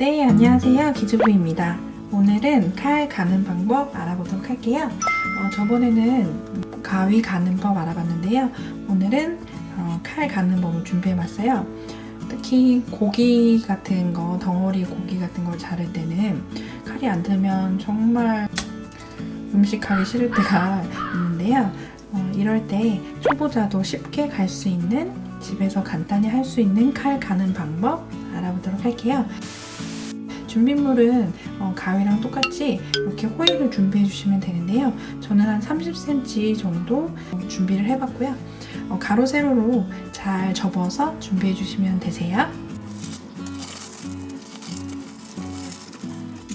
안녕하세요. 기주부입니다. 오늘은 칼 가는 방법 알아보도록 할게요. 어, 저번에는 가위 가는 법 알아봤는데요. 오늘은 어, 칼 가는 법을 준비해봤어요. 특히 고기 같은 거 덩어리 고기 같은 걸 자를 때는 칼이 안 들면 정말 음식하기 싫을 때가 있는데요. 어, 이럴 때 초보자도 쉽게 갈 수 있는 집에서 간단히 할 수 있는 칼 가는 방법 알아보도록 할게요 준비물은 어, 가위랑 똑같이 이렇게 호일을 준비해 주시면 되는데요. 저는 한 30cm 정도 준비를 해봤고요. 어, 가로 세로로 잘 접어서 준비해 주시면 되세요.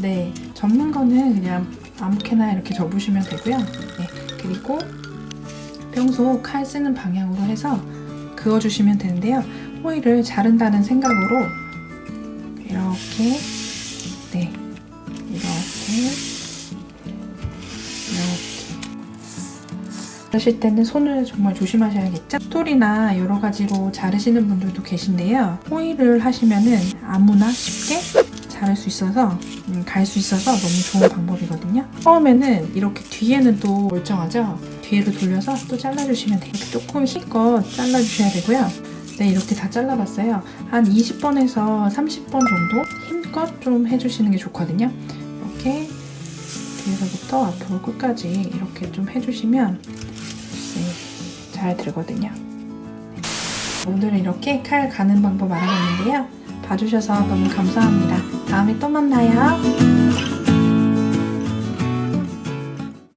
네, 접는 거는 그냥 아무렇게나 이렇게 접으시면 되고요. 네, 그리고 평소 칼 쓰는 방향으로 해서 그어주시면 되는데요. 호일을 자른다는 생각으로 이렇게 네, 이렇게 이렇게 자르실 때는 손을 정말 조심하셔야겠죠? 스토리나 여러 가지로 자르시는 분들도 계신데요. 호일을 하시면은 아무나 쉽게 자를 수 있어서 음, 갈 수 있어서 너무 좋은 방법이거든요. 처음에는 이렇게 뒤에는 또 멀쩡하죠? 뒤로 돌려서 또 잘라주시면 돼요. 조금 힘껏 잘라주셔야 되고요. 네, 이렇게 다 잘라봤어요. 한 20번에서 30번 정도 힘껏 좀 해주시는 게 좋거든요. 이렇게 뒤에서부터 앞으로 끝까지 이렇게 좀 해주시면 네, 잘 들거든요. 오늘은 이렇게 칼 가는 방법 알아봤는데요. 봐주셔서 너무 감사합니다. 다음에 또 만나요.